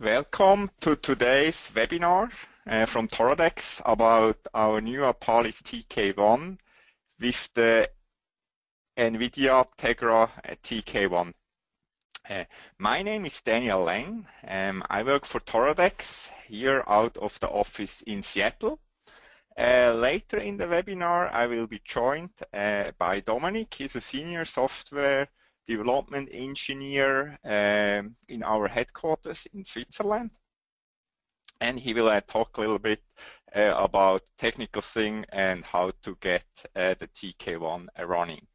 Welcome to today's webinar uh, from Toradex about our new Apalis TK1 with the NVIDIA Tegra uh, TK1. Uh, my name is Daniel Lang. Um, I work for Toradex here out of the office in Seattle. Uh, later in the webinar, I will be joined uh, by Dominic. He's a senior software development engineer um, in our headquarters in Switzerland. And he will uh, talk a little bit uh, about technical thing and how to get uh, the TK1 running.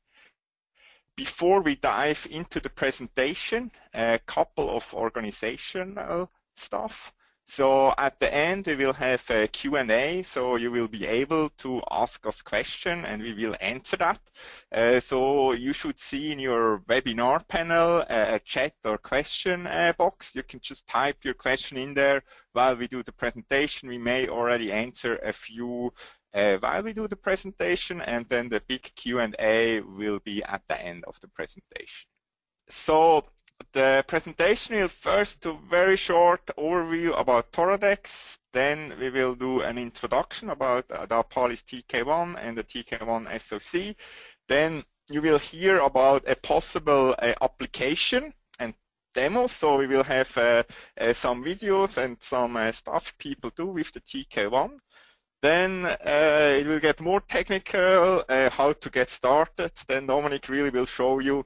Before we dive into the presentation, a couple of organizational stuff. So at the end, we will have a Q&A, so you will be able to ask us questions and we will answer that. Uh, so you should see in your webinar panel a chat or question uh, box. You can just type your question in there while we do the presentation. We may already answer a few uh, while we do the presentation and then the big Q&A will be at the end of the presentation. So the presentation will first do a very short overview about Toradex, then we will do an introduction about the Apalis TK1 and the TK1 SoC. Then you will hear about a possible uh, application and demo. So we will have uh, uh, some videos and some uh, stuff people do with the TK1. Then uh, it will get more technical, uh, how to get started. Then Dominic really will show you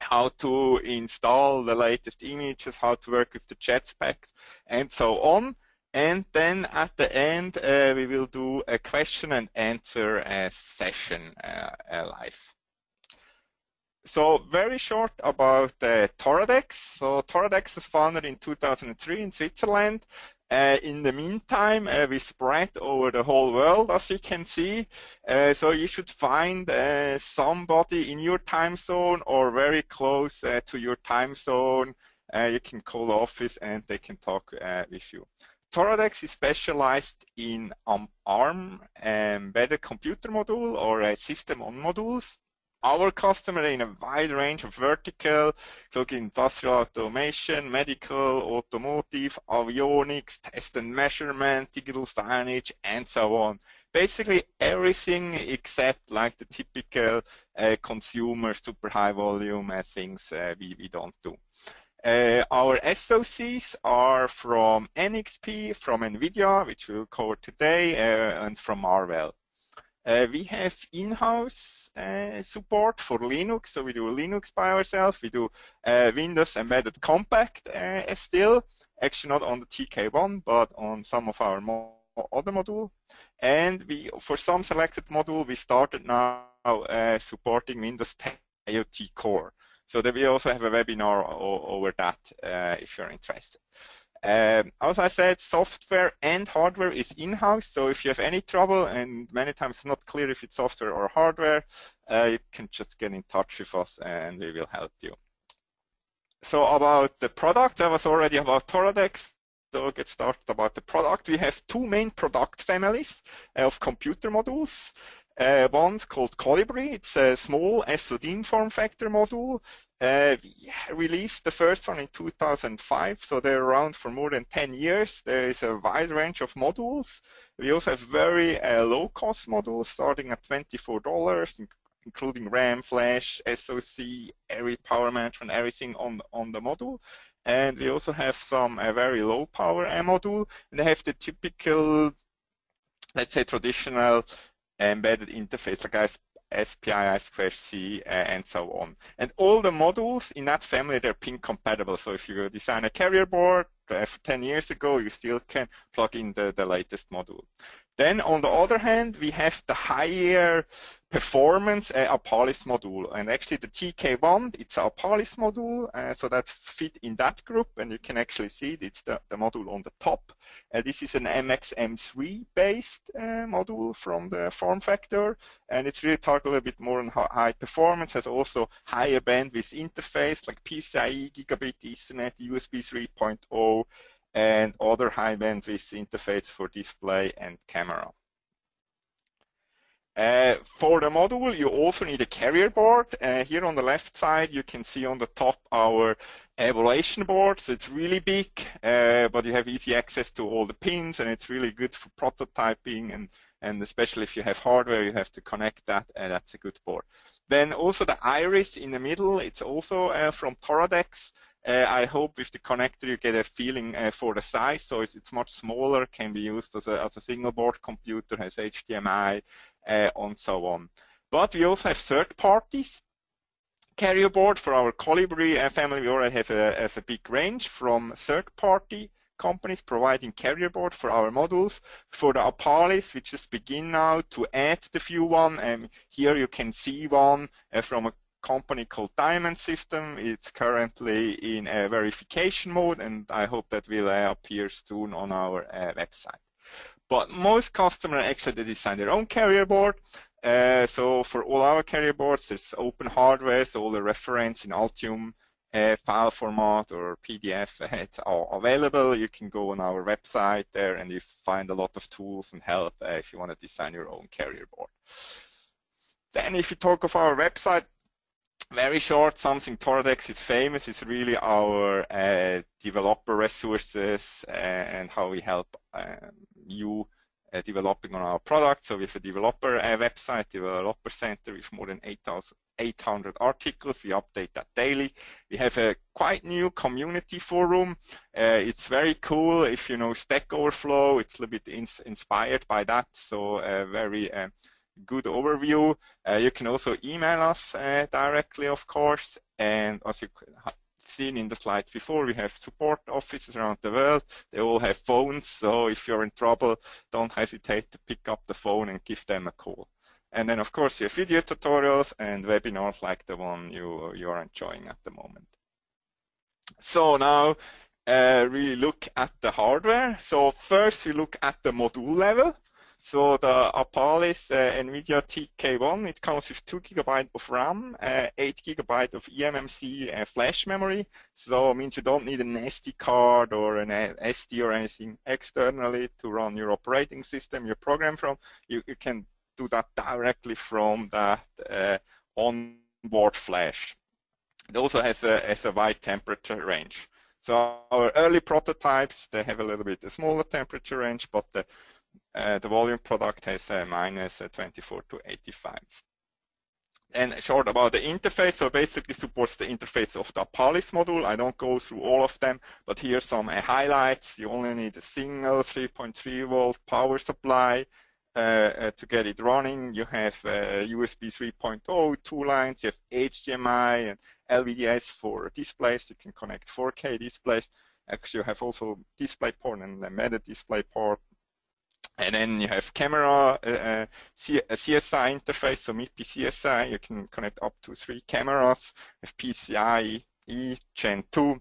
how to install the latest images, how to work with the chat specs, and so on. And then at the end, uh, we will do a question and answer uh, session uh, live. So very short about uh, Toradex. So Toradex was founded in 2003 in Switzerland. Uh, in the meantime, uh, we spread over the whole world, as you can see. Uh, so you should find uh, somebody in your time zone or very close uh, to your time zone. Uh, you can call the office and they can talk with you. Toradex is specialized in um, ARM embedded computer module or system on modules our customer in a wide range of vertical, including industrial automation, medical, automotive, avionics, test and measurement, digital signage, and so on. Basically everything except like the typical uh, consumer super high volume uh, things uh, we, we don't do. Uh, our SOCs are from NXP, from NVIDIA, which we'll cover today, uh, and from Marvell. Uh, we have in-house uh, support for Linux, so we do Linux by ourselves. We do uh, Windows Embedded Compact uh, still, actually not on the TK1, but on some of our mo other module. And we, for some selected module, we started now uh, supporting Windows 10 IoT Core. So that we also have a webinar over that uh, if you're interested. Um, as I said, software and hardware is in-house, so if you have any trouble, and many times it's not clear if it's software or hardware, uh, you can just get in touch with us and we will help you. So about the product, I was already about Toradex, so get started about the product. We have two main product families of computer modules. Uh, one's called Colibri. It's a small SODIMM form factor module. Uh, released the first one in 2005, so they're around for more than 10 years. There is a wide range of modules. We also have very uh, low-cost modules starting at $24, including RAM, flash, SoC, every power management, everything on, on the module. And we also have some uh, very low power module. And they have the typical, let's say, traditional embedded interface like SPI, I2C, uh, and so on. And all the modules in that family, they're pin compatible. So if you design a carrier board uh, 10 years ago, you still can plug in the, the latest module. Then on the other hand, we have the higher performance uh, Apalis module. And actually the TK1, it's a Apalis module, uh, so that's fit in that group. And you can actually see it, it's the, the module on the top. Uh, this is an MXM3 based uh, module from the form factor. And it's really targeted a little bit more on high performance, has also higher bandwidth interface like PCIe, Gigabit Ethernet, USB 3.0, and other high bandwidth interface for display and camera. Uh, for the module, you also need a carrier board. Uh, here on the left side, you can see on the top our evaluation board. So it's really big, uh, but you have easy access to all the pins, and it's really good for prototyping, and, and especially if you have hardware, you have to connect that, and that's a good board. Then also the iris in the middle, it's also uh, from Toradex. Uh, I hope with the connector you get a feeling uh, for the size, so it's, it's, much smaller, can be used as a, as a single board computer, has HDMI, uh, and so on. But we also have third parties. Carrier board for our Colibri uh, family, we already have a, have a big range from third party companies providing carrier board for our modules. For the Apalis, we just begin now to add the few one. And here you can see one uh, from a company called Diamond System. It's currently in a verification mode, and I hope that will uh, appear soon on our uh, website. But most customers actually design their own carrier board. Uh, so for all our carrier boards, there's open hardware, so all the reference in Altium uh, file format or PDF, it's all available. You can go on our website there and you find a lot of tools and help uh, if you want to design your own carrier board. Then if you talk of our website, very short, something Toradex is famous is really our uh, developer resources and how we help um, you uh, developing on our product. So we have a developer uh, website, developer center with more than 8,800 articles. We update that daily. We have a quite new community forum. Uh, it's very cool. If you know Stack Overflow, it's a little bit ins inspired by that. So uh, very uh, good overview. Uh, you can also email us directly, of course. And as you have seen in the slides before, we have support offices around the world. They all have phones, so if you're in trouble, don't hesitate to pick up the phone and give them a call. And then, of course, you have video tutorials and webinars like the one you, you are enjoying at the moment. So now, uh, really look at the hardware. So first, we look at the module level. So the Apalis uh, NVIDIA TK1, it comes with 2 gigabyte of RAM, uh, 8 gigabyte of eMMC uh, flash memory. So it means you don't need an SD card or an uh, SD or anything externally to run your operating system, your program from. You, you can do that directly from that uh, onboard flash. It also has a, has a wide temperature range. So our early prototypes, they have a little bit a smaller temperature range, but the uh, the volume product has a uh, 24 to 85. And short about the interface, so basically supports the interface of the Apalis module. I don't go through all of them, but here some uh, highlights. You only need a single 3.3 volt power supply uh, to get it running. You have uh, USB 3.0, two lines. You have HDMI and LVDS for displays. You can connect 4K displays. Actually, you have also display port and embedded display port and then you have camera, uh, uh CSI interface, so MIPI CSI, you can connect up to three cameras, have PCIe Gen 2.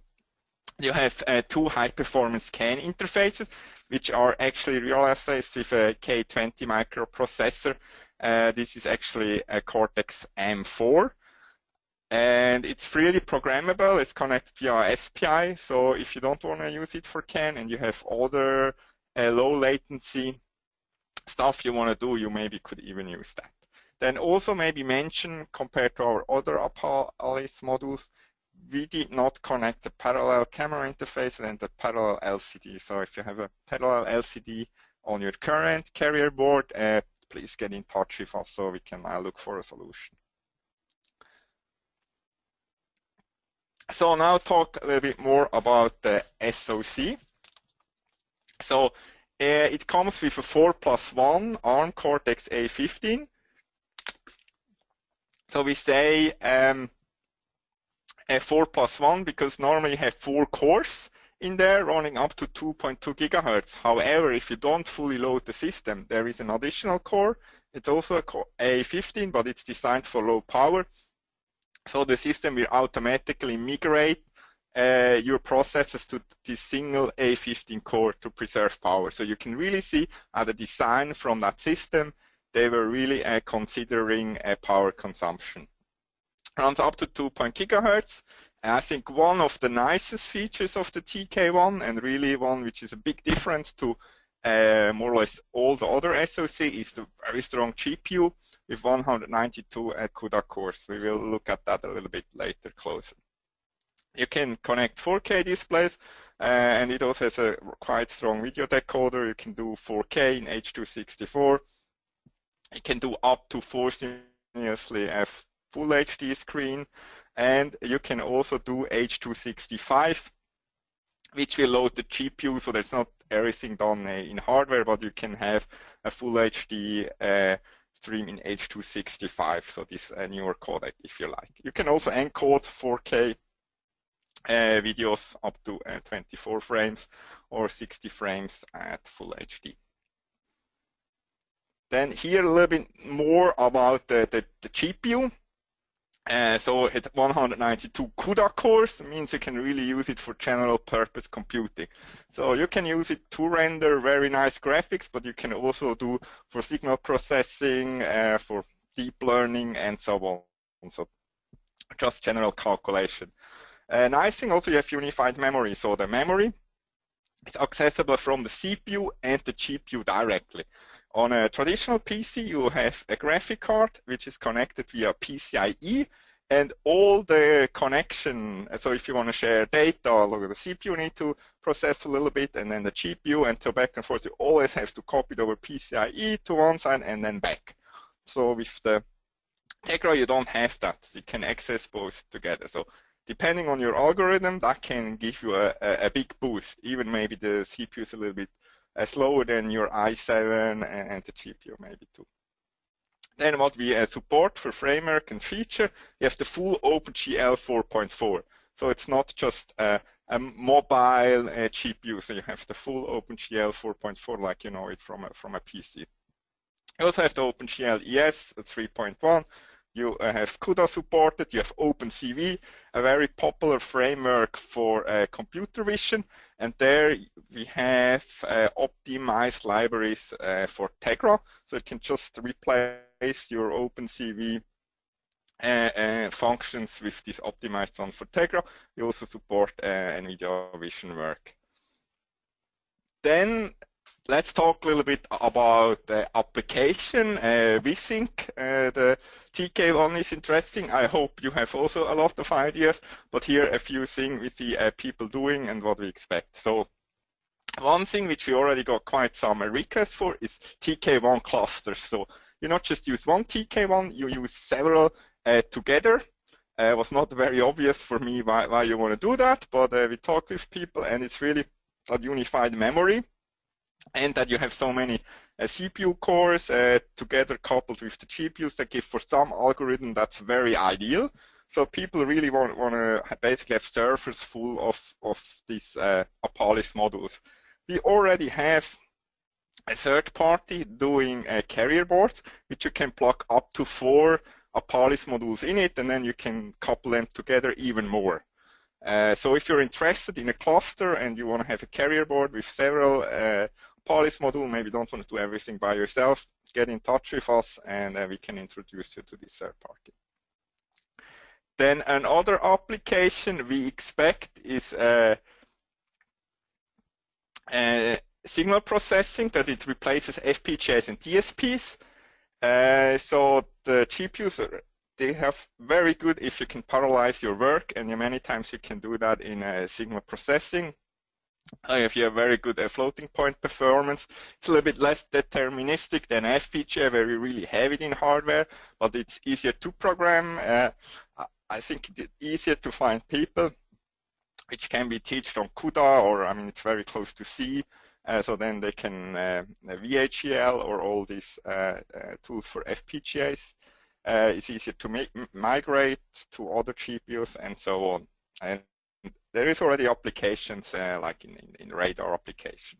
You have uh, two high-performance CAN interfaces, which are actually real essays with a K20 microprocessor. Uh, this is actually a Cortex M4 and it's freely programmable. It's connected via SPI. So if you don't want to use it for CAN and you have other uh, low latency stuff you want to do, you maybe could even use that. Then also maybe mention, compared to our other Apalis modules, we did not connect the parallel camera interface and the parallel LCD. So if you have a parallel LCD on your current carrier board, uh, please get in touch with us so we can uh, look for a solution. So now talk a little bit more about the SoC. So uh, it comes with a 4 plus 1 ARM Cortex A15. So we say um, a 4 plus 1 because normally you have 4 cores in there running up to 2.2 gigahertz. However, if you don't fully load the system, there is an additional core. It's also a A15, but it's designed for low power. So the system will automatically migrate uh, your processors to this single A15 core to preserve power. So you can really see at the design from that system, they were really uh, considering uh, power consumption. Runs up to 2. gigahertz. I think one of the nicest features of the TK1 and really one which is a big difference to uh, more or less all the other SoC is the very strong GPU. with 192 CUDA cores. We will look at that a little bit later closer. You can connect 4K displays, uh, and it also has a quite strong video decoder. You can do 4K in H264. You can do up to four simultaneously a full HD screen, and you can also do H265, which will load the GPU, so there's not everything done uh, in hardware, but you can have a full HD uh, stream in H265, so this uh, newer codec if you like. You can also encode 4K uh, videos up to uh, 24 frames or 60 frames at full HD. Then here a little bit more about the, the, the GPU. Uh, so at 192 CUDA cores means you can really use it for general purpose computing. So you can use it to render very nice graphics, but you can also do for signal processing, uh, for deep learning, and so on. So just general calculation. Uh, nice thing also you have unified memory. So the memory is accessible from the CPU and the GPU directly. On a traditional PC, you have a graphic card which is connected via PCIe and all the connection, so if you want to share data, look the CPU need to process a little bit and then the GPU and so back and forth, you always have to copy it over PCIe to one side and then back. So with the Tegra, you don't have that. You can access both together. So depending on your algorithm, that can give you a, a, big boost. Even maybe the CPU is a little bit uh, slower than your i7 and the GPU maybe too. Then what we uh, support for framework and feature, you have the full OpenGL 4.4. So it's not just a, a mobile uh, GPU, so you have the full OpenGL 4.4 like you know it from a, from a PC. You also have the OpenGL ES 3.1, you uh, have CUDA supported, you have OpenCV, a very popular framework for uh, computer vision, and there we have uh, optimized libraries uh, for Tegra, so it can just replace your OpenCV uh, uh, functions with this optimized one for Tegra. We also support NVIDIA Vision Work. Then let's talk a little bit about the application. Uh, think uh, the TK1 is interesting. I hope you have also a lot of ideas, but here a few things we see uh, people doing and what we expect. So one thing which we already got quite some requests for is TK1 clusters. So you not just use one TK1, you use several uh, together. Uh, it was not very obvious for me why, why you want to do that, but uh, we talked with people and it's really a unified memory and that you have so many uh, CPU cores uh, together coupled with the GPUs that give for some algorithm that's very ideal. So people really want, want to basically have servers full of, of these uh, Apalis modules. We already have a third party doing uh, carrier boards, which you can plug up to four Apalis modules in it, and then you can couple them together even more. Uh, so if you're interested in a cluster and you want to have a carrier board with several Apalis module, maybe don't want to do everything by yourself, get in touch with us and uh, we can introduce you to this third party. Then another application we expect is uh, uh, signal processing, that it replaces FPGAs and DSPs. Uh, so the GPUs, they have very good if you can parallelize your work, and many times you can do that in uh, signal processing if you have very good uh, floating point performance. It's a little bit less deterministic than FPGA, where you really have it in hardware, but it's easier to program. Uh, I think it's easier to find people, which can be taught on CUDA, or I mean, it's very close to C. Uh, so then they can uh, VHDL or all these uh, uh, tools for FPGAs. it's easier to migrate to other GPUs and so on. And there is already applications uh, like in, in, in, radar application.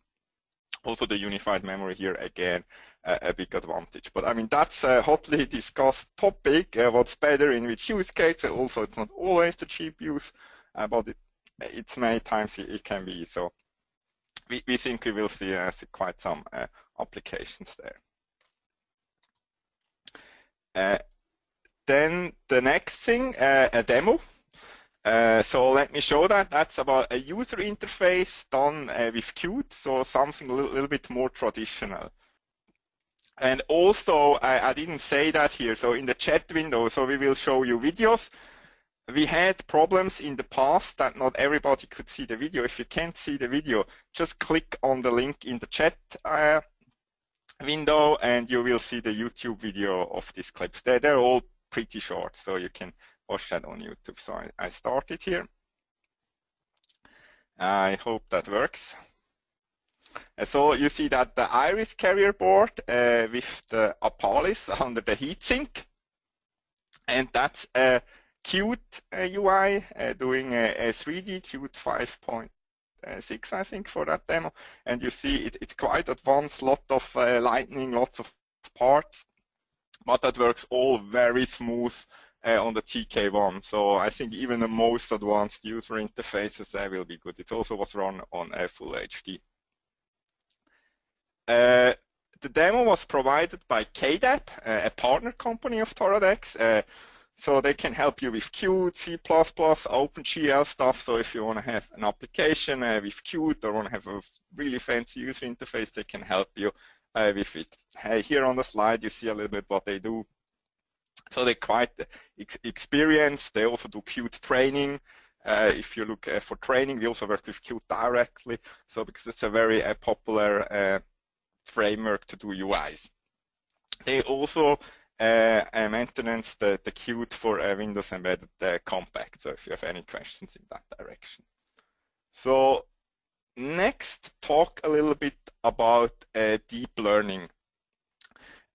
Also the unified memory here again uh, a big advantage. But I mean that's a hotly discussed topic. Uh, what's better in which use case? Also it's not always the GPUs, uh, but it, it's many times it, it, can be. So we, we think we will see, uh, see quite some uh, applications there. then the next thing, a demo. Uh, so let me show that. That's about a user interface done uh, with Qt, so something a little, little, bit more traditional. And also, I, I, didn't say that here. So in the chat window, so we will show you videos. We had problems in the past that not everybody could see the video. If you can't see the video, just click on the link in the chat uh, window and you will see the YouTube video of these clips. They're, they're all pretty short, so you can watch that on YouTube. So I, I started here. I hope that works. Uh, so you see that the Iris carrier board uh, with the Apalis under the heatsink. And that's a Qt UI uh, doing a, a 3D Qt 5.6, I think, for that demo. And you see it, it's quite advanced, lot of uh, lightning, lots of parts, but that works all very smooth uh, on the TK1. So I think even the most advanced user interfaces there will be good. It also was run on a full HD. Uh, the demo was provided by KDAB, uh, a partner company of Toradex. Uh, so they can help you with Qt, C++, OpenGL stuff. So if you want to have an application uh, with Qt or want to have a really fancy user interface, they can help you with it. here on the slide, you see a little bit what they do. So they're quite ex experienced. They also do Qt training. Uh, if you look uh, for training, we also work with Qt directly. So because it's a very uh, popular uh, framework to do UIs. They also uh, maintenance the, the Qt for uh, Windows Embedded uh, Compact. So if you have any questions in that direction. So next, talk a little bit about uh, deep learning.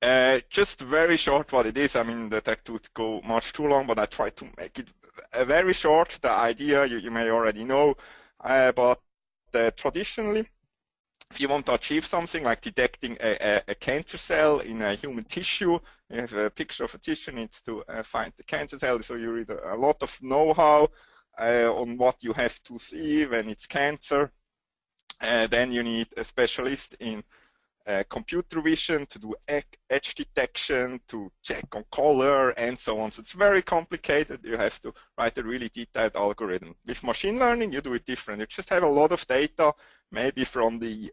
Uh, just very short what it is. I mean, the tech would go much too long, but I try to make it very short. The idea you, you may already know, uh, but traditionally, if you want to achieve something like detecting a, a, a, cancer cell in a human tissue, you have a picture of a tissue needs to uh, find the cancer cell, so you read a, lot of know-how uh, on what you have to see when it's cancer. Uh, then you need a specialist in uh, computer vision to do edge detection, to check on color, and so on. So it's very complicated. You have to write a really detailed algorithm. With machine learning, you do it different. You just have a lot of data maybe from the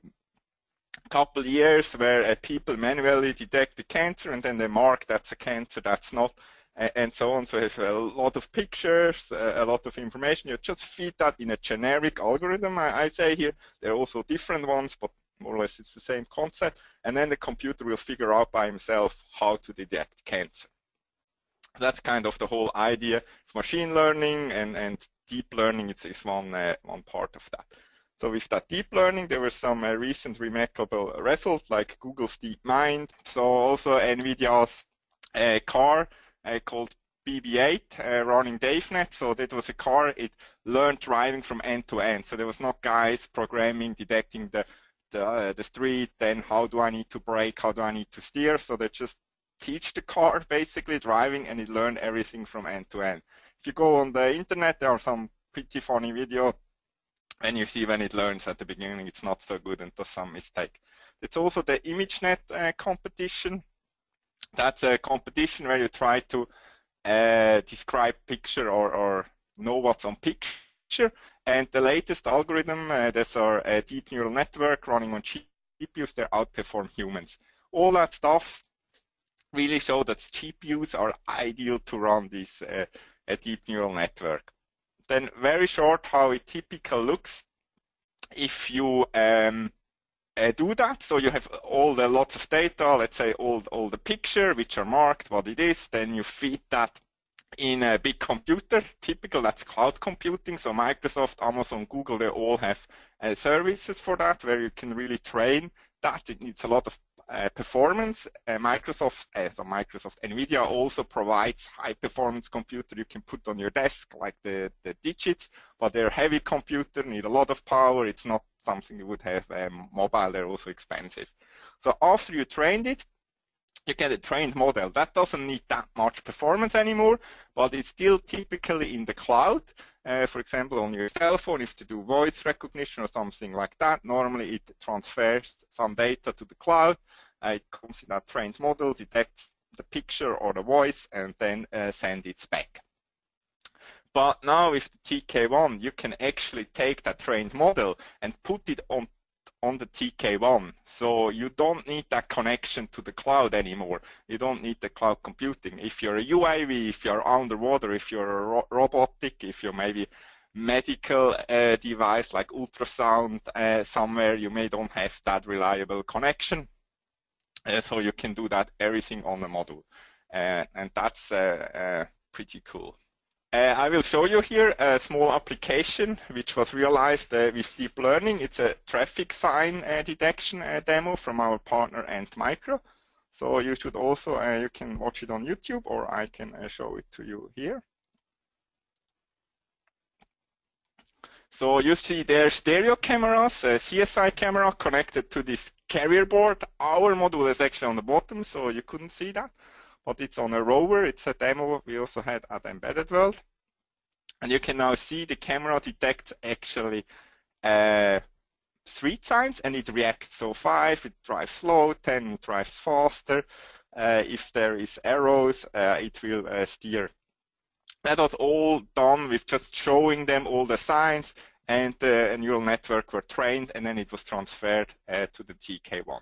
couple years where uh, people manually detect the cancer and then they mark that's a cancer, that's not, and so on. So you have a lot of pictures, a lot of information. You just feed that in a generic algorithm, I, I say here. There are also different ones, but more or less it's the same concept. And then the computer will figure out by himself how to detect cancer. That's kind of the whole idea of machine learning and, and deep learning is, is one, uh, one part of that. So with that deep learning, there were some uh, recent remarkable results like Google's DeepMind. So also NVIDIA's uh, car uh, called BB8 uh, running DaveNet. So that was a car, it learned driving from end to end. So there was not guys programming, detecting the, the, uh, the street, then how do I need to brake, how do I need to steer. So they just teach the car basically driving and it learned everything from end to end. If you go on the internet, there are some pretty funny video and you see when it learns at the beginning it's not so good and does some mistake. It's also the ImageNet uh, competition. That's a competition where you try to uh, describe picture or, or, know what's on picture. And the latest algorithm, uh, our uh, deep neural network running on GPUs, they outperform humans. All that stuff really show that GPUs are ideal to run this uh, deep neural network. Then very short how it typically looks if you um, uh, do that. So you have all the lots of data, let's say all, all the picture which are marked, what it is, then you feed that in a big computer. Typical, that's cloud computing. So Microsoft, Amazon, Google, they all have uh, services for that where you can really train that. It needs a lot of uh, performance. Uh, Microsoft, uh, so Microsoft, NVIDIA also provides high performance computer you can put on your desk, like the, the digits, but they're heavy computer, need a lot of power. It's not something you would have um, mobile. They're also expensive. So after you trained it, you get a trained model. That doesn't need that much performance anymore, but it's still typically in the cloud. Uh, for example, on your cell phone, if you do voice recognition or something like that, normally it transfers some data to the cloud. Uh, it comes in that trained model, detects the picture or the voice, and then uh, send it back. But now with the TK1, you can actually take that trained model and put it on on the TK1. So you don't need that connection to the cloud anymore. You don't need the cloud computing. If you're a UAV, if you're underwater, if you're a ro robotic, if you're maybe medical uh, device like ultrasound uh, somewhere, you may don't have that reliable connection. Uh, so you can do that everything on the module. Uh, and that's uh, uh, pretty cool. Uh, I will show you here a small application which was realized uh, with deep learning. It's a traffic sign uh, detection demo from our partner Antmicro. So you should also, you can watch it on YouTube or I can show it to you here. So you see there stereo cameras, a CSI camera connected to this carrier board. Our module is actually on the bottom, so you couldn't see that but it's on a rover. It's a demo we also had at Embedded World. And you can now see the camera detects actually uh, street signs and it reacts. So 5, it drives slow, 10, it drives faster. Uh, if there is arrows, uh, it will uh, steer. That was all done with just showing them all the signs and the neural network were trained and then it was transferred uh, to the TK1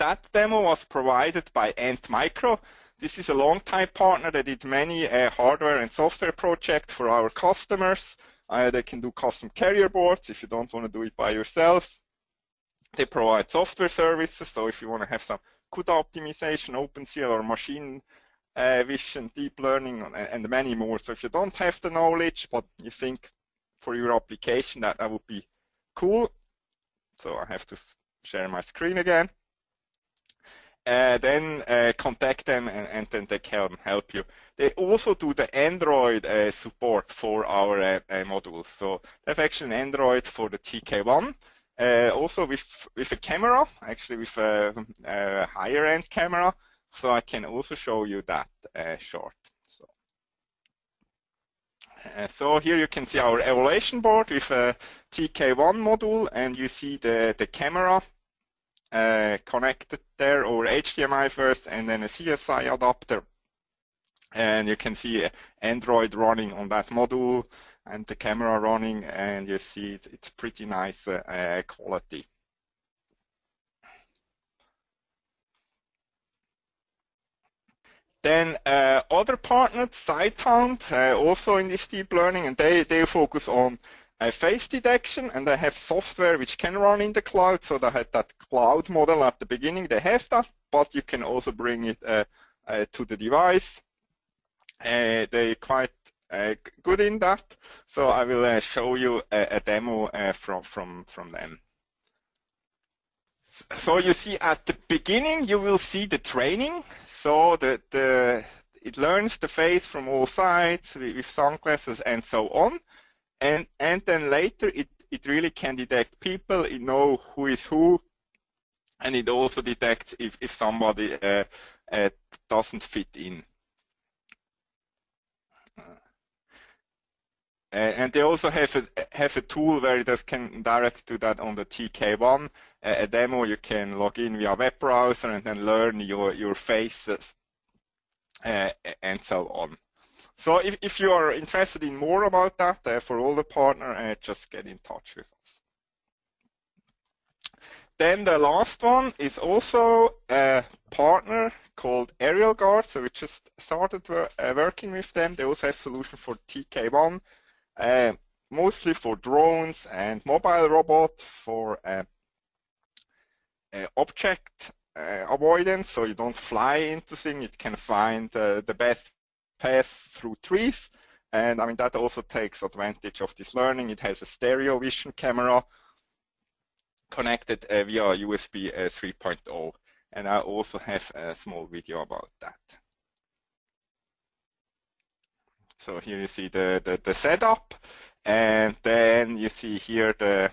that demo was provided by Antmicro. This is a long-time partner that did many uh, hardware and software projects for our customers. Uh, they can do custom carrier boards if you don't want to do it by yourself. They provide software services, so if you want to have some CUDA optimization, OpenCL, or machine uh, vision, deep learning, and, and many more. So if you don't have the knowledge, but you think for your application that that would be cool, so I have to share my screen again uh, then uh, contact them and, and, then they can help you. They also do the Android uh, support for our uh, uh, modules. So they have actually an Android for the TK1, uh, also with, with a camera, actually with a, a, higher end camera. So I can also show you that short. So. so here you can see our evaluation board with a TK1 module and you see the, the camera uh, connected there over HDMI first and then a CSI adapter. And you can see Android running on that module and the camera running and you see it's, it's pretty nice uh, quality. Then uh, other partners, Sighthound, uh, also in this deep learning, and they, they focus on face detection and they have software which can run in the cloud. So they had that cloud model at the beginning. They have that, but you can also bring it uh, uh, to the device. Uh, they're quite uh, good in that. So I will uh, show you a, a demo uh, from, from, from them. So you see at the beginning, you will see the training. So the, the it learns the face from all sides with sunglasses and so on and and then later it it really can detect people, it know who is who, and it also detects if if somebody uh, uh, doesn't fit in. Uh, and they also have a have a tool where it just can direct to that on the TK1 a demo. You can log in via web browser and then learn your your faces uh, and so on. So if, if you are interested in more about that uh, for all the partner, uh, just get in touch with us. Then the last one is also a partner called Aerial Guard. So we just started wor uh, working with them. They also have solution for TK1, uh, mostly for drones and mobile robot for uh, uh, object avoidance. So you don't fly into things. It can find the best path through trees. And I mean, that also takes advantage of this learning. It has a stereo vision camera connected uh, via USB uh, 3.0. And I also have a small video about that. So here you see the, the, the setup. And then you see here the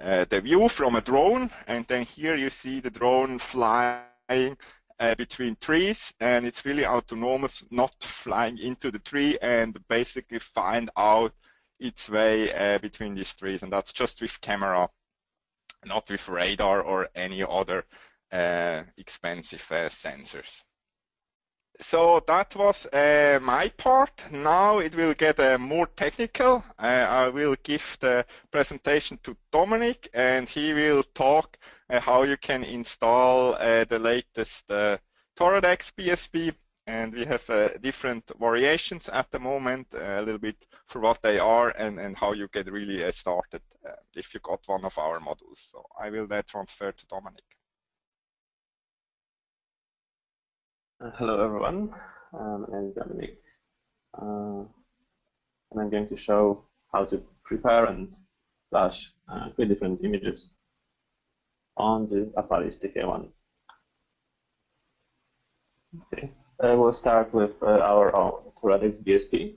uh, the view from a drone. And then here you see the drone flying uh, between trees and it's really autonomous, not flying into the tree and basically find out its way uh, between these trees. And that's just with camera, not with radar or any other uh, expensive uh, sensors. so that was uh, my part. Now it will get uh, more technical. Uh, I will give the presentation to Dominic and he will talk how you can install uh, the latest uh, Toradex BSP and we have different variations at the moment, a little bit for what they are and, and how you get really started if you got one of our modules. So I will then transfer to Dominic. Uh, hello everyone, um, my name is Dominic, uh, and I'm going to show how to prepare and flash uh, three different images on the Apalis TK1. Okay, uh, we'll start with uh, our own BSP.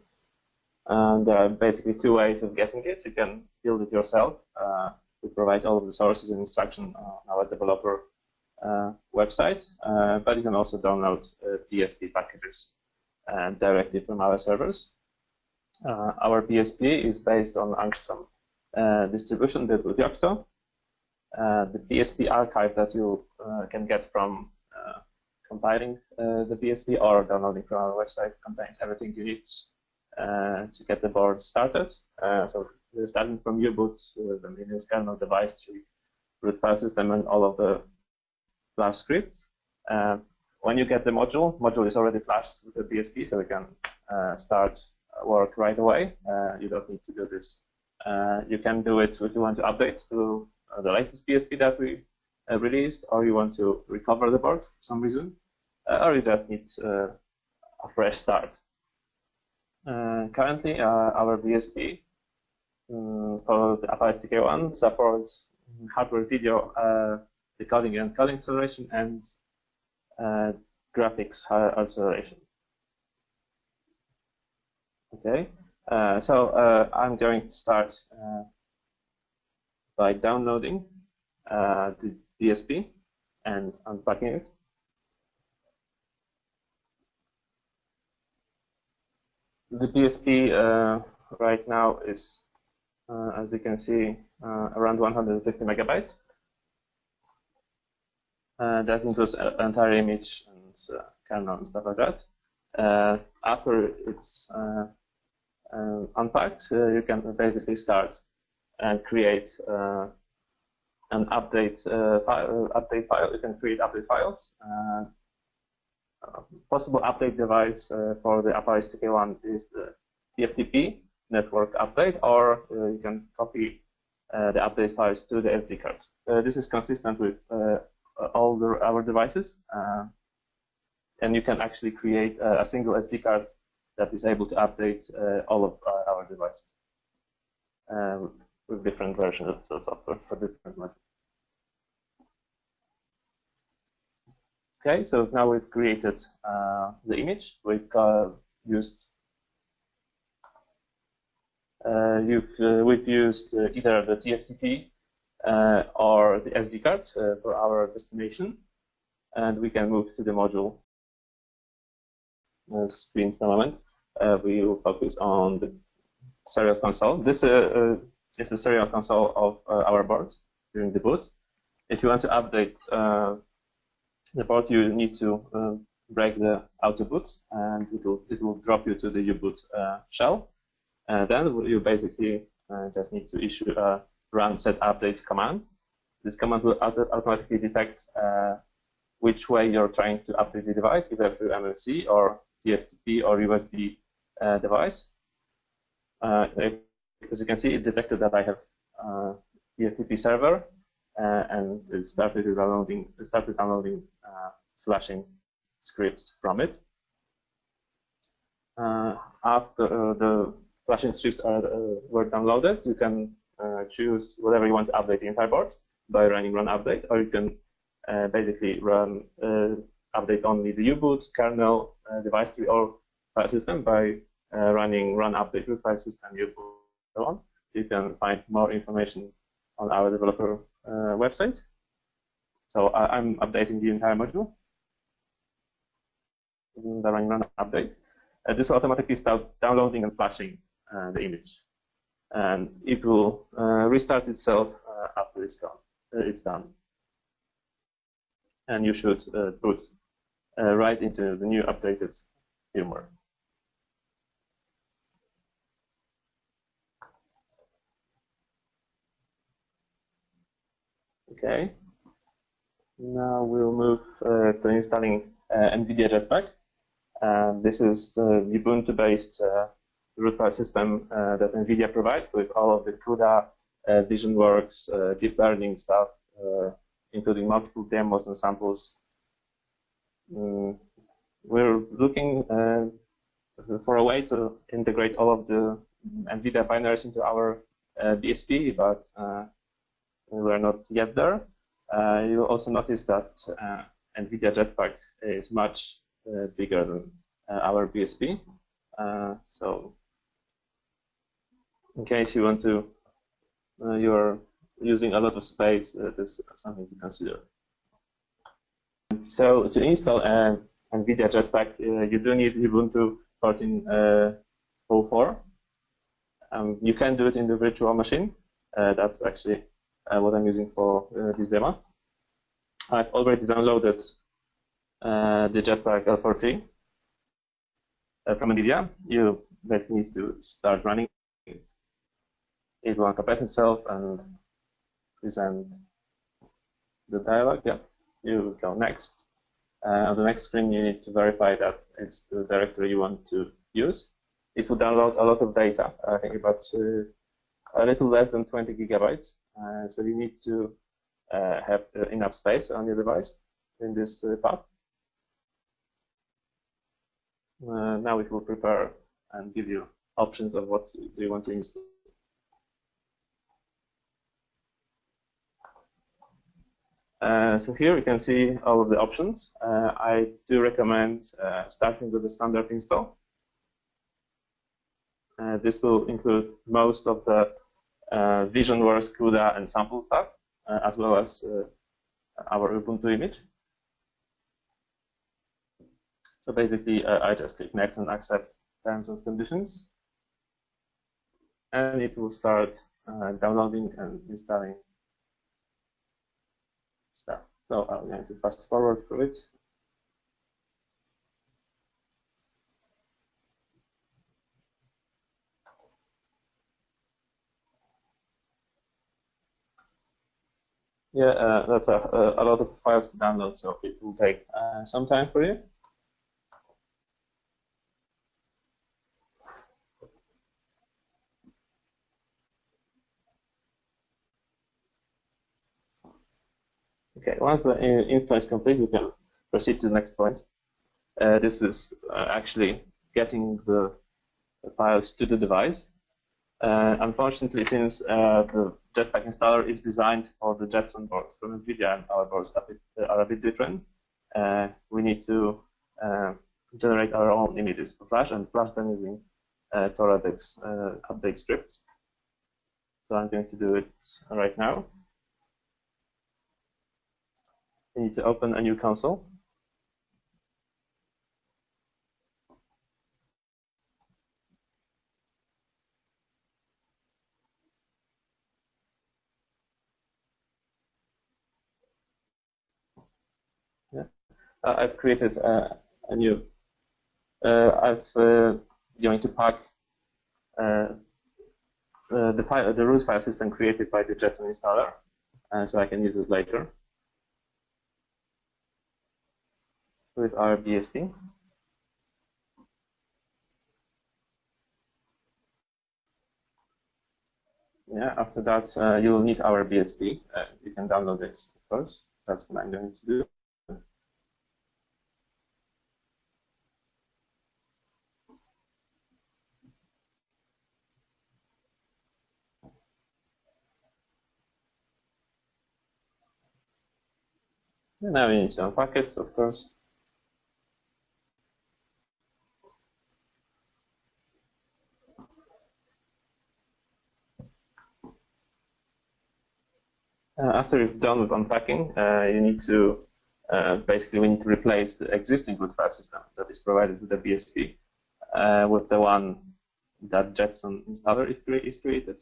And there are basically two ways of getting it. You can build it yourself. Uh, we provide all of the sources and instruction on our developer uh, website, uh, but you can also download uh, BSP packages directly from our servers. our BSP is based on Angstrom distribution built with Yocto. The BSP archive that you can get from compiling uh, the BSP or downloading from our website contains everything you need uh, to get the board started. Uh, so starting from U-boot, the Linux kernel device tree, root file system, and all of the flash scripts. Uh, when you get the module, module is already flashed with the BSP, so we can uh, start work right away. Uh, you don't need to do this. Uh, you can do it if you want to update to uh, Uh, the latest BSP that we uh, released, or you want to recover the board for some reason, uh, or you just need a fresh start. currently, our BSP for the Apalis TK1 supports hardware video decoding and coding acceleration, and uh, graphics acceleration. Okay, uh, so uh, I'm going to start uh, by downloading uh, the BSP and unpacking it. The BSP uh, right now is, as you can see, around 150 megabytes. Uh, that includes entire image and uh, kernel and stuff like that. Uh, after it's unpacked, you can basically start and create an update file. Update file. You can create update files. possible update device for the Apalis TK1 is the TFTP network update, or you can copy uh, the update files to the SD card. Uh, this is consistent with uh, all the, our devices. Uh, and you can actually create a, single SD card that is able to update uh, all of uh, our devices with different versions of the software for different modules. Okay, so now we've created uh, the image. We've uh, used uh, we've used either the TFTP uh, or the SD cards uh, for our destination. And we can move to the module uh, screen for a moment. we will focus on the serial console. This is a serial console of our board during the boot. If you want to update the board, you need to break the auto boot and it will, it will drop you to the U-boot uh, shell. And then you basically uh, just need to issue a run set update command. This command will automatically detect uh, which way you're trying to update the device, either through MMC or TFTP or USB uh, device. Uh, as you can see, it detected that I have uh, TFTP server, uh, and it started downloading, it started downloading uh, flashing scripts from it. after the flashing scripts are, were downloaded, you can uh, choose whatever you want to update the entire board by running run update, or you can uh, basically run uh, update only the U-boot, kernel, device tree, or file system by running run update root file system, U-boot, so on. You can find more information on our developer website. So I'm updating the entire module the running run update. Uh, this will automatically start downloading and flashing uh, the image and it will uh, restart itself uh, after it's gone. Uh, it's done. And you should uh, right into the new updated firmware. Okay. Now we'll move uh, to installing uh, NVIDIA Jetpack. Uh, this is the Ubuntu-based uh, root file system uh, that NVIDIA provides with all of the CUDA, uh, VisionWorks, deep learning stuff, including multiple demos and samples. Mm, we're looking for a way to integrate all of the NVIDIA binaries into our BSP, but we're not yet there. Uh, you'll also notice that uh, NVIDIA Jetpack is much uh, bigger than our BSP. so in case you want to, you're using a lot of space, that is something to consider. So to install NVIDIA Jetpack, you do need Ubuntu 14.04. Um, you can do it in the virtual machine. Uh, that's actually uh, what I'm using for uh, this demo. I've already downloaded uh, the Jetpack L4T from NVIDIA. You basically need to start running it. It will uncapacit itself and present the dialog. Yeah, you go next. Uh, on the next screen, you need to verify that it's the directory you want to use. It will download a lot of data, I think about uh, a little less than 20 gigabytes. Uh, so you need to uh, have uh, enough space on your device in this path. now it will prepare and give you options of what do you want to install. Uh, so here you can see all of the options. Uh, I do recommend uh, starting with the standard install. this will include most of the uh, VisionWorks, CUDA, and sample stuff, uh, as well as uh, our Ubuntu image. So basically, I just click next and accept terms and conditions. And it will start downloading and installing stuff. So I'm going to fast forward through it. Yeah, uh, that's a, a, lot of files to download, so it will take uh, some time for you. Okay, once the install is complete, you can proceed to the next point. Uh, this is uh, actually getting the files to the device. Uh, unfortunately, since uh, the Jetpack installer is designed for the Jetson board from NVIDIA, and our boards are a bit, uh, are a bit different, uh, we need to uh, generate our own images for Flash and Flash them using uh, Toradex update scripts. So I'm going to do it right now. We need to open a new console. Uh, I've created uh, a new. Uh, I've going to pack the file, the root file system created by the Jetson installer, so I can use it later with our BSP. Yeah, after that, uh, you will need our BSP. Uh, you can download it, of course. That's what I'm going to do. Now we need some packets, of course. Uh, after you've done with unpacking, uh, you need to uh, basically we need to replace the existing root file system that is provided with the BSP uh, with the one that Jetson installer is created.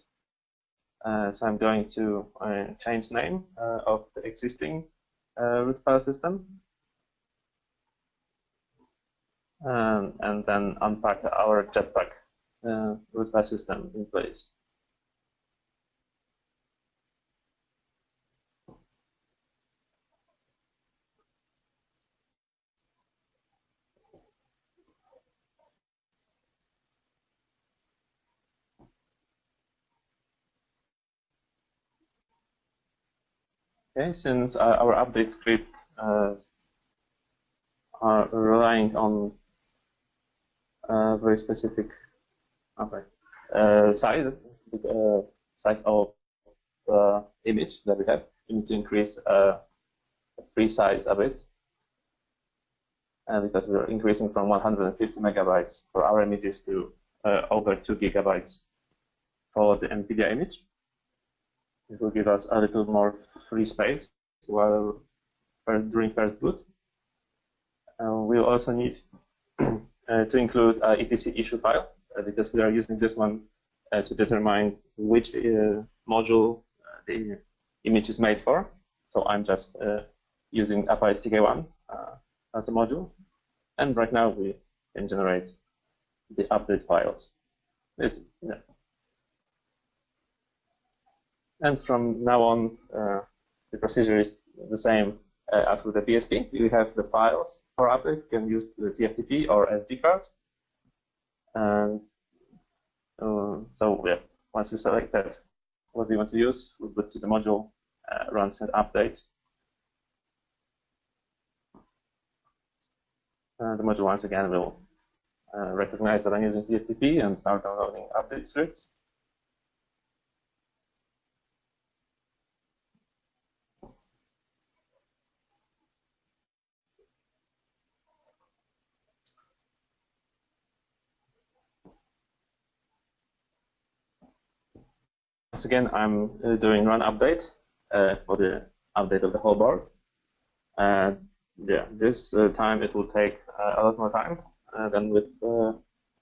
Uh, so I'm going to uh, change name of the existing uh, root file system. Um, and then unpack our Jetpack uh, root file system in place. Okay, since uh, our update script uh, are relying on a very specific okay, uh, size, uh, size of uh, image that we have, we need to increase uh, free size a bit. And because we're increasing from 150 megabytes for our images to over 2 gigabytes for the NVIDIA image. It will give us a little more free space while first, during first boot. Uh, we'll also need uh, to include a etc issue file uh, because we are using this one uh, to determine which module the image is made for. So I'm just using Apalis TK1 as a module. And right now we can generate the update files. It's, yeah. And from now on, uh, the procedure is the same uh, as with the BSP. We have the files for update. You can use the TFTP or SD card. And uh, so yeah, once you select that, what you want to use, we go to the module, uh, run set update. the module once again will uh, recognize that I'm using TFTP and start downloading update scripts. Once again, I'm uh, doing run update uh, for the update of the whole board. And yeah, this uh, time it will take a lot more time than with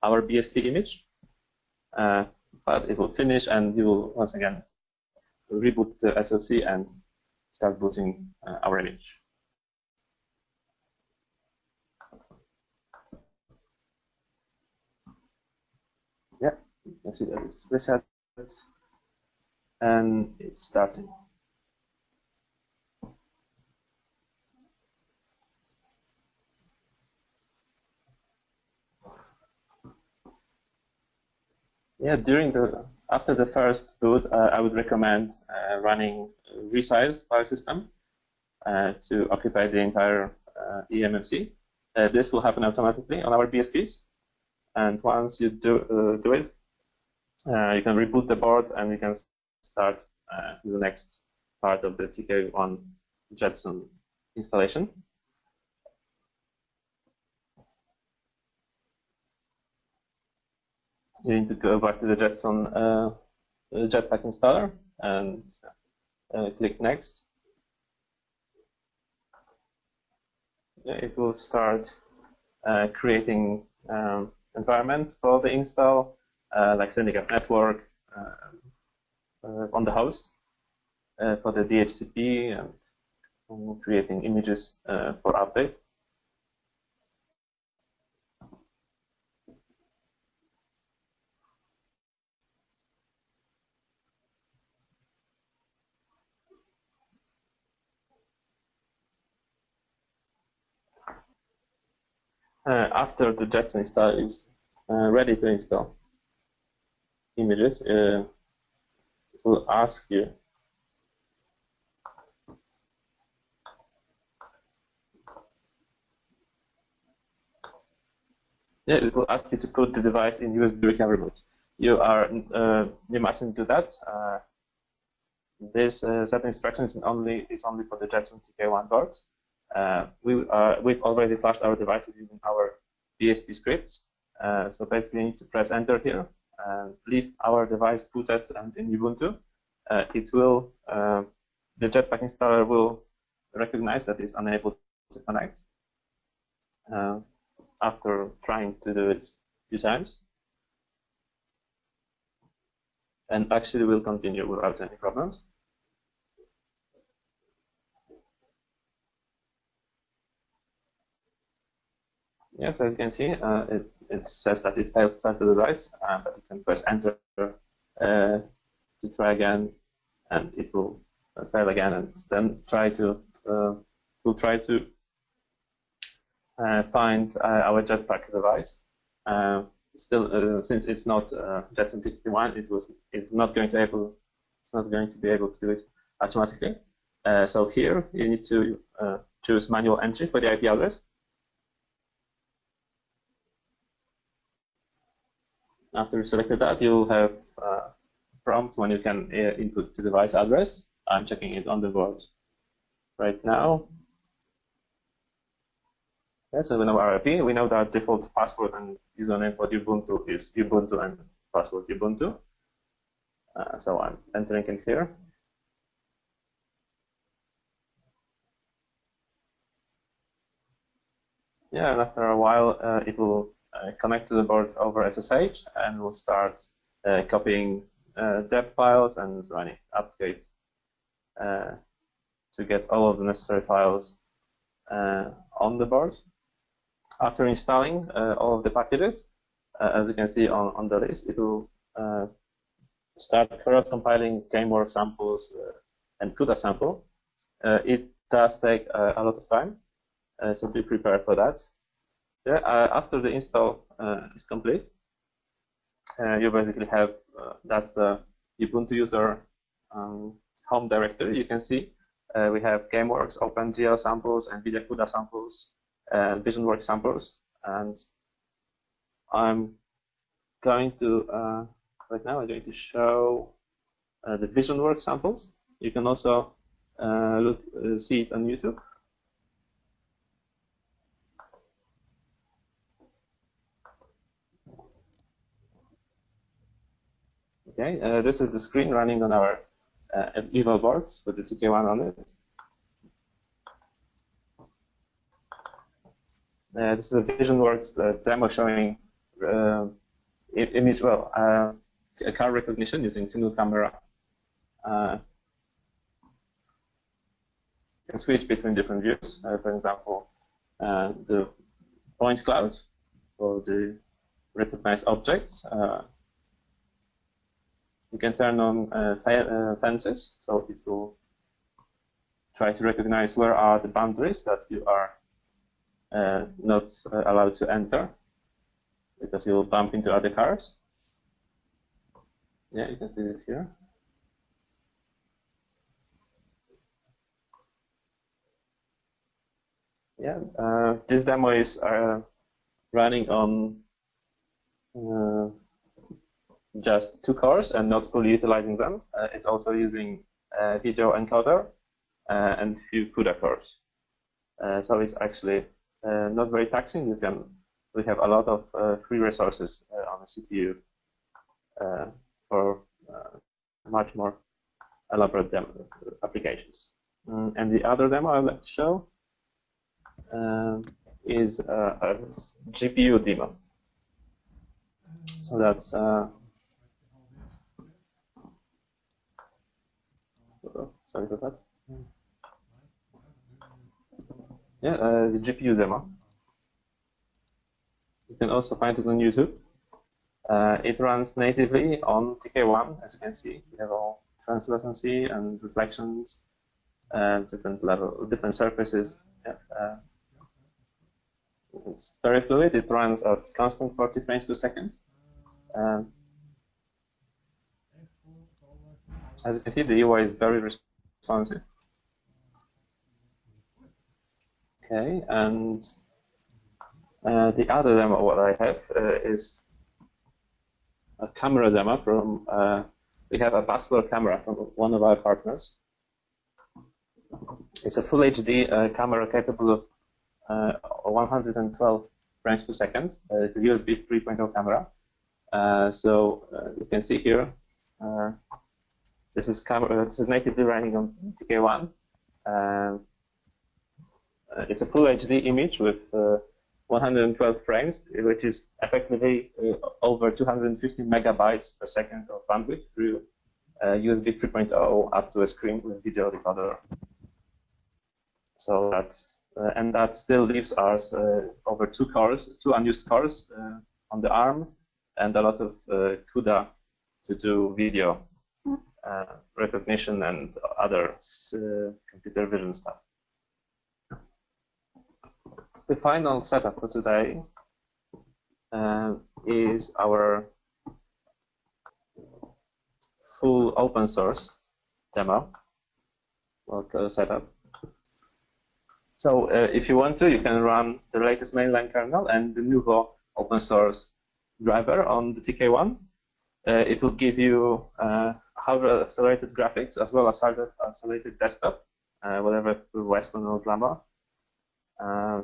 our BSP image. but it will finish and you will once again reboot the SOC and start booting our image. Yeah, you can see that it's reset and it's starting. Yeah, during the after the first boot, uh, I would recommend uh, running resize file system uh, to occupy the entire uh, eMMC. Uh, this will happen automatically on our BSPs, and once you do uh, do it, you can reboot the board and you can start uh, the next part of the TK1 Jetson installation. You need to go back to the Jetson uh, Jetpack installer and uh, click Next. It will start uh, creating um, environment for the install, uh, like setting up network, uh, uh, on the host uh, for the DHCP and creating images uh, for update. Uh, after the Jetson install is uh, ready to install images, uh, will ask you Yeah, it will ask you to put the device in USB recovery mode. You are uh, you mustn't do that. Uh, this uh, set instruction is only is only for the Jetson TK1 board. Uh, we uh, we've already flashed our devices using our BSP scripts. Uh, so basically, you need to press enter here leave our device booted and in Ubuntu, uh, it will uh, the Jetpack installer will recognize that it's unable to connect uh, after trying to do it a few times. And actually will continue without any problems. Yeah, so as you can see, uh, it, it says that it failed to start the device, uh, but you can press enter uh, to try again, and it will fail again, and then try to will try to find our Jetpack device. still, since it's not Jetson TK1, it was it's not going to able it's not going to be able to do it automatically. Uh, so here you need to uh, choose manual entry for the IP address. After you selected that, you'll have a prompt when you can uh, input the device address. I'm checking it on the board right now. Yeah, so we know our IP. We know that default password and username for Ubuntu is Ubuntu and password Ubuntu. Uh, so I'm entering in here. Yeah, and after a while, uh, it will connect to the board over SSH and we'll start uh, copying uh, deb files and running uh, to get all of the necessary files on the board. After installing all of the packages, as you can see on, on the list, it will start first compiling GameWorks samples and CUDA sample. it does take a lot of time, uh, so be prepared for that. Yeah, uh, after the install uh, is complete, you basically have that's the Ubuntu user um, home directory. You can see we have GameWorks, OpenGL samples, NVIDIA CUDA samples, and VisionWorks samples. And I'm going to, uh, right now, I'm going to show uh, the VisionWorks samples. You can also uh, look, see it on YouTube. Okay, uh, this is the screen running on our uh, boards with the TK1 on it. Uh, this is a VisionWorks uh, demo showing uh, image, well, uh, car recognition using single camera. Uh, you can switch between different views. for example, the point cloud for the recognized objects you can turn on uh, uh, fences, so it will try to recognize where are the boundaries that you are uh, not uh, allowed to enter because you'll bump into other cars. Yeah, you can see it here. Yeah, uh, this demo is uh, running on just two cores and not fully utilizing them. Uh, it's also using a video encoder uh, and few CUDA cores. Uh, so it's actually uh, not very taxing. You can we have a lot of uh, free resources uh, on the CPU for much more elaborate demo applications. Mm, and the other demo I'd like to show is a GPU demo. So that's sorry for that. Yeah, uh, the GPU demo. You can also find it on YouTube. Uh, it runs natively on TK1, as you can see. We have all translucency and reflections, uh, different level, different surfaces. Yeah, uh, it's very fluid. It runs at constant 40 frames per second. Um, as you can see, the UI is very responsive. Okay, and uh, the other demo what I have uh, is a camera demo from, uh, we have a Basler camera from one of our partners. It's a full HD uh, camera capable of uh, 112 frames per second. Uh, it's a USB 3.0 camera. so you can see here this is camera, this is natively running on TK1. Um, uh, it's a full HD image with uh, 112 frames, which is effectively uh, over 250 megabytes per second of bandwidth through USB uh, 3.0 up to a screen with video decoder. So that's uh, and that still leaves us uh, over two cores, two unused cores uh, on the ARM, and a lot of CUDA to do video recognition and other computer vision stuff. The final setup for today uh, is our full open source demo or setup. So uh, if you want to, you can run the latest mainline kernel and the Nouveau open source driver on the TK1. Uh, it will give you uh, hardware accelerated graphics as well as hardware accelerated desktop, uh, whatever Weston or Llama. Uh,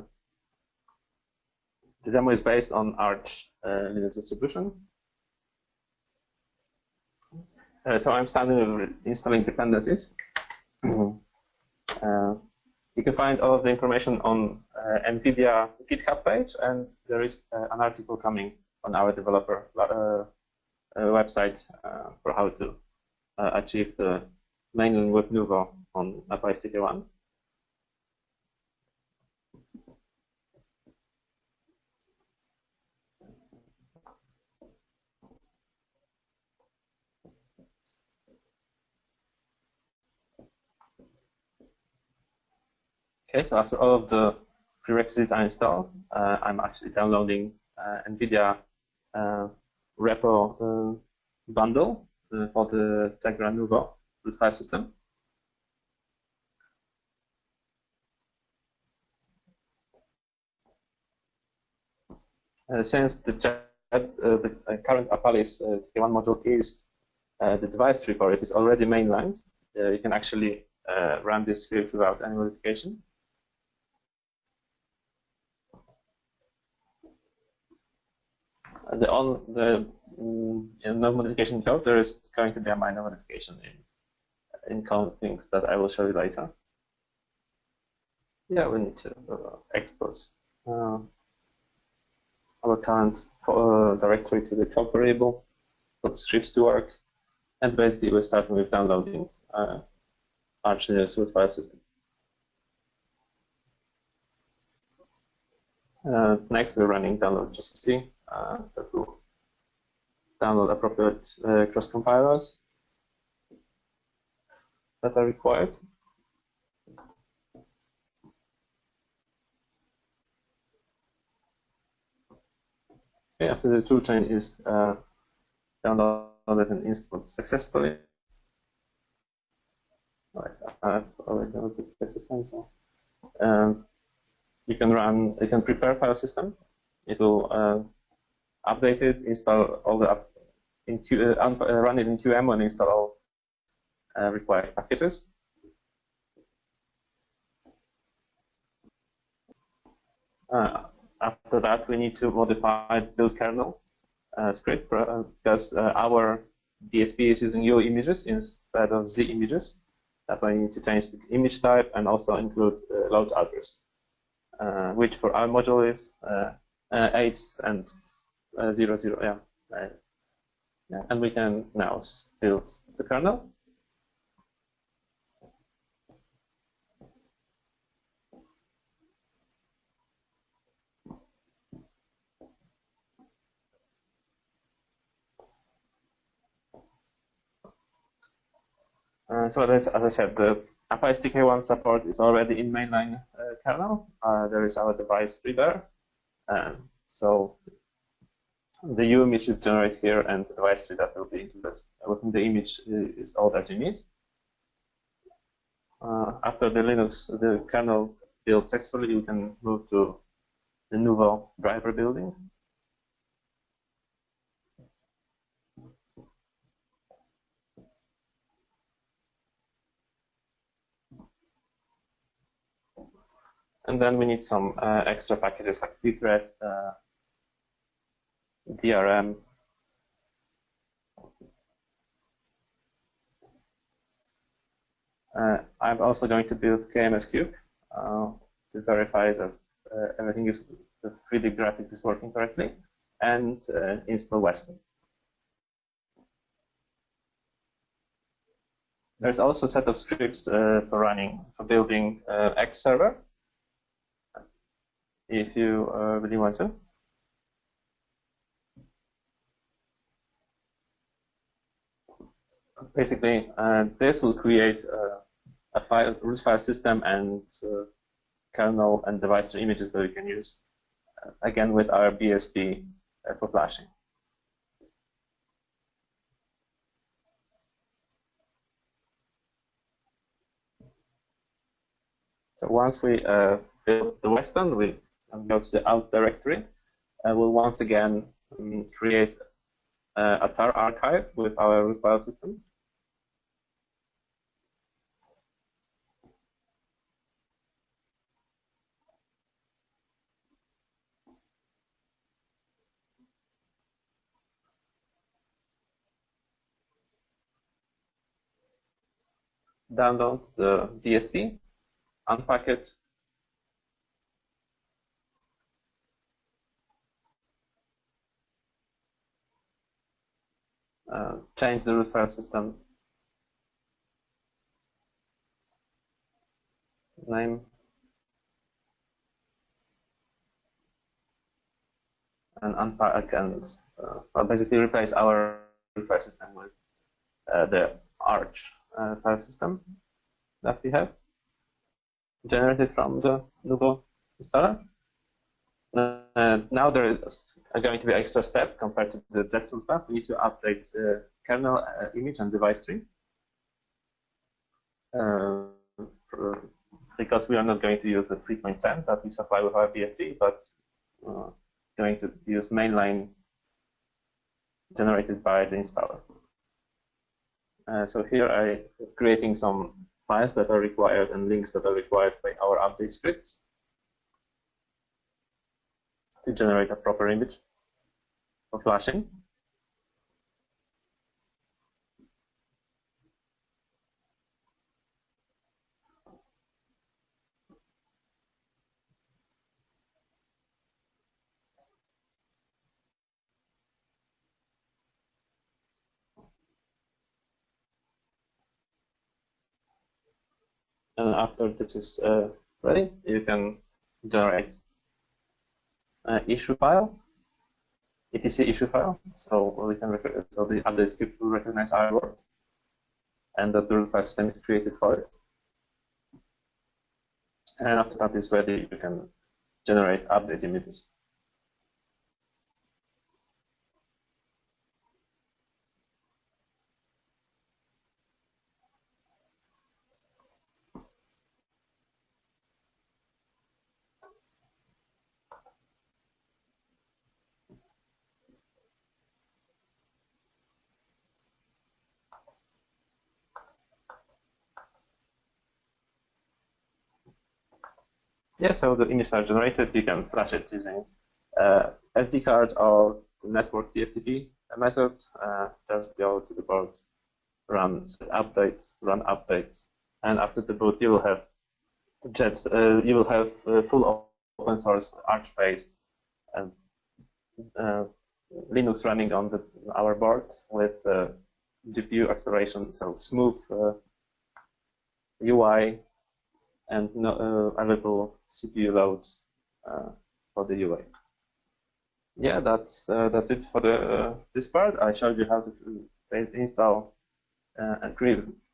the demo is based on Arch uh, Linux distribution. so I'm starting with installing dependencies. Uh, you can find all of the information on uh, NVIDIA GitHub page, and there is uh, an article coming on our developer website for how to achieve the mainline with Nouveau on Apalis TK1. Okay, so after all of the prerequisites are installed, uh, I'm actually downloading uh, NVIDIA uh, repo uh, bundle uh, for the Tegra Nouveau root file system. Uh, since the, the current Apalis TK1 module is the device tree for it is already mainlined, you can actually run this script without any modification. the on the no modification code, there is going to be a minor modification in in things that I will show you later. Yeah, we need to uh, uh, our current uh, directory to the code variable for the scripts to work, and basically we're starting with downloading uh, Linux root file system. Uh, next, we're running download GCC uh, that will download appropriate uh, cross compilers that are required. Okay, after the toolchain is uh, downloaded and installed successfully. Right, I've already downloaded the system, so um, you can run, you can prepare file system. It will uh, update it, install all the in Q, uh, uh, run it in QEMU and install all uh, required packages. Uh, after that, we need to modify build kernel uh, script uh, because our BSP is using U images instead of Z images. That's why we need to change the image type and also include load address, which for our module is 8 and uh, zero zero yeah right. Yeah and we can now build the kernel Uh, so as, as I said, the Apalis TK1 support is already in mainline uh, kernel. Uh, there is our device tree Um, so the U image you generate here and the device tree that will be included within the image is all that you need. Uh, after the Linux, the kernel build successfully, you can move to the Nouveau driver building. And then we need some uh, extra packages like pthread, uh, DRM uh, I'm also going to build KMSCube uh, to verify that uh, everything is the 3D graphics is working correctly and uh, install Weston. There's also a set of scripts uh, for running for building uh, X server if you really want to. Basically, uh, this will create uh, a file, root file system and uh, kernel and device tree images that we can use, uh, again, with our BSP for flashing. So once we uh, build the Weston, we go to the out directory, and we'll once again um, create uh, a tar archive with our root file system. Download the BSP unpack it, uh, change the root file system. Name. And unpack and uh, basically replace our root file system with uh, the Arch uh, file system that we have generated from the Nouveau installer. Uh, now there is going to be extra step compared to the Jetson stuff. We need to update the kernel uh, image and device tree. Uh, because we are not going to use the 3.10 that we supply with our BSP, but uh, going to use mainline generated by the installer. Uh, so here I creating some files that are required and links that are required by our update scripts to generate a proper image for flashing. And after this is uh, ready, you can generate an issue file, etc issue file. So we can so the update script will recognize our word, and the root file system is created for it. And after that is ready, you can generate update images. Yeah, so the image are generated. You can flash it using uh, SD card or the network TFTP methods. Uh, just go to the board, run set updates, run updates, and after the boot, you will have Jets. Uh, you will have uh, full open source Arch-based and uh, Linux running on the, our board with uh, GPU acceleration, so smooth UI and no, uh, a little CPU load uh, for the UI. Yeah, that's uh, that's it for the this part. I showed you how to install and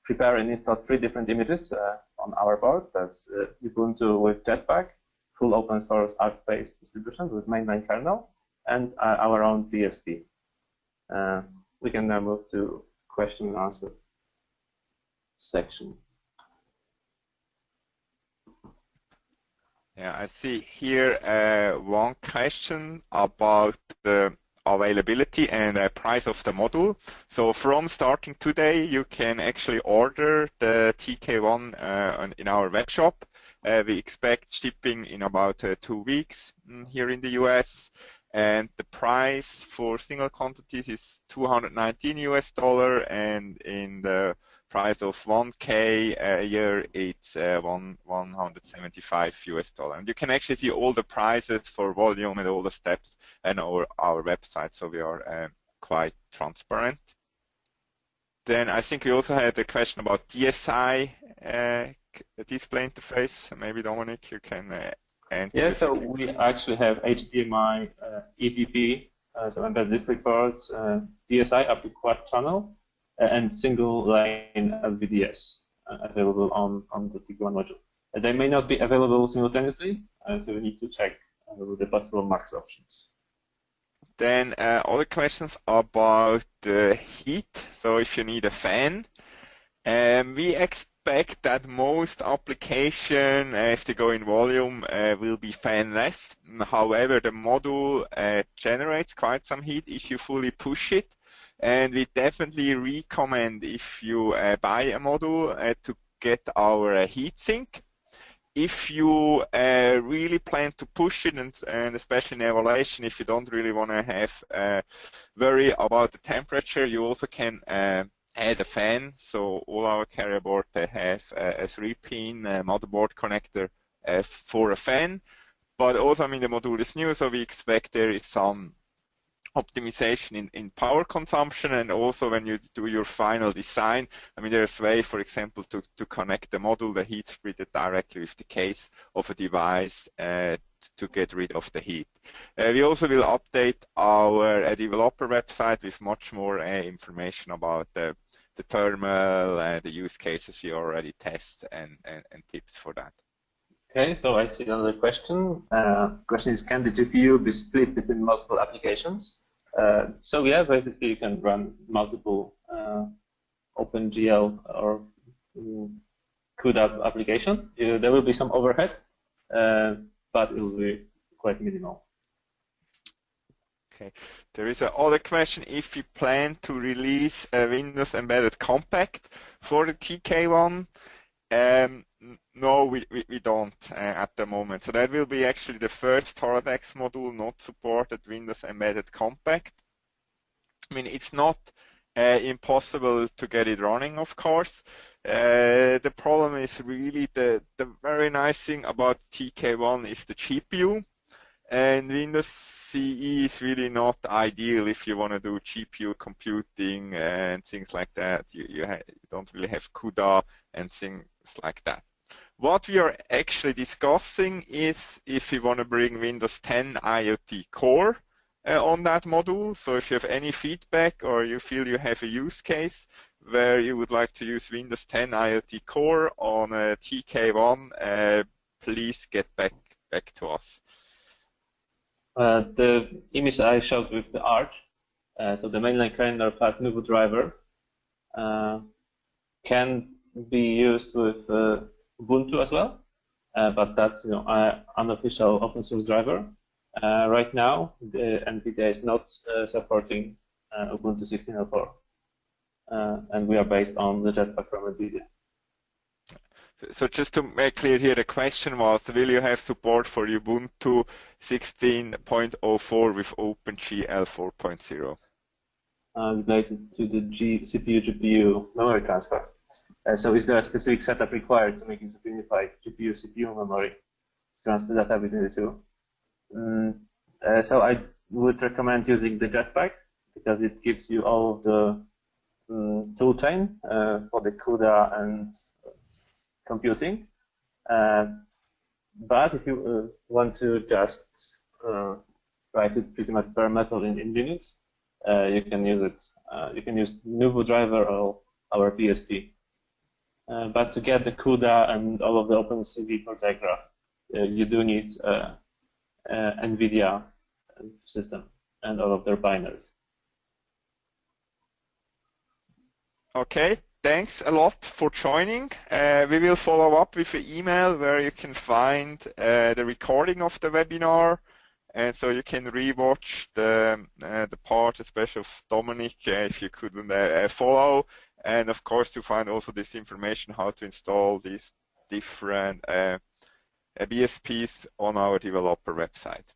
prepare and install three different images on our board. That's Ubuntu with Jetpack, full open source Arch-based distribution with mainline kernel, and uh, our own. Uh, we can now move to question and answer section. Yeah, I see here uh, one question about the availability and uh, price of the module. So from starting today, you can actually order the TK1 uh, in our web shop. Uh, we expect shipping in about uh, two weeks mm, here in the US. And the price for single quantities is 219 US dollar, and in the price of 1k a year, it's uh, one 175 US dollar. And you can actually see all the prices for volume and all the steps on our, our website, so we are uh, quite transparent. Then I think we also had a question about DSI uh, display interface. Maybe Dominic, you can uh, And yeah, so we actually have HDMI, uh, uh, so embedded display ports, uh, DSI up to quad channel, and single line LVDS uh, available on, on the TK1 module. they may not be available simultaneously, so we need to check the possible max options. Then uh, other questions about the heat. So if you need a fan, um, we expect that most application, uh, if they go in volume, uh, will be fanless. However, the module uh, generates quite some heat if you fully push it. And we definitely recommend if you uh, buy a module uh, to get our heat sink if you uh, really plan to push it, and, and, especially in evaluation, if you don't really want to have uh, worry about the temperature, you also can uh, add a fan. So all our carrier board they have a three-pin uh, motherboard connector uh, for a fan. But also, I mean, the module is new, so we expect there is some optimization in, in power consumption and also when you do your final design, I mean there's a way, for example, to, to connect the module, the heat splitter directly with the case of a device uh, to get rid of the heat. Uh, we also will update our uh, developer website with much more uh, information about the, the thermal and the use cases we already test and, and, and tips for that. Okay, so I see another question. Uh, question is, can the GPU be split between multiple applications? Uh, so yeah, basically you can run multiple uh, OpenGL or um, CUDA application. There will be some overhead, uh, but it will be quite minimal. Okay, there is another question. If you plan to release a Windows Embedded Compact for the TK1, um, no, we, we, we don't uh, at the moment. So that will be actually the first Toradex module not supported Windows Embedded Compact. I mean, it's not uh, impossible to get it running, of course. Uh, the problem is really the, the very nice thing about TK1 is the GPU. And Windows CE is really not ideal if you want to do GPU computing and things like that. You, you, you don't really have CUDA and things like that. What we are actually discussing is if you want to bring Windows 10 IoT Core uh, on that module. So if you have any feedback or you feel you have a use case where you would like to use Windows 10 IoT Core on a TK1, uh, please get back back to us. Uh, the image I showed with the Arch, uh, so the mainline kernel plus Nouveau driver, uh, can be used with uh, Ubuntu as well, uh, but that's you know an unofficial open source driver. Right now, the NVIDIA is not supporting Ubuntu 16.04, uh, and we are based on the Jetpack from NVIDIA. So just to make clear here, the question was, will you have support for Ubuntu 16.04 with OpenGL 4.0? Uh, related to the G CPU GPU memory transfer. Uh, so is there a specific setup required to make use of unified GPU CPU memory to transfer data between the two? Mm, uh, so I would recommend using the Jetpack because it gives you all of the um, tool chain uh, for the CUDA and computing. Uh, but if you uh, want to just uh, write it pretty much bare metal in, in Linux, you can use it. you can use Nouveau driver or our. Uh, but to get the CUDA and all of the OpenCV for Tegra, you do need NVIDIA system and all of their binaries. Okay, thanks a lot for joining. Uh, we will follow up with an email where you can find uh, the recording of the webinar, and so you can rewatch the uh, the part, especially of Dominic, if you couldn't follow. And of course, you find also this information how to install these different uh, BSPs on our developer website.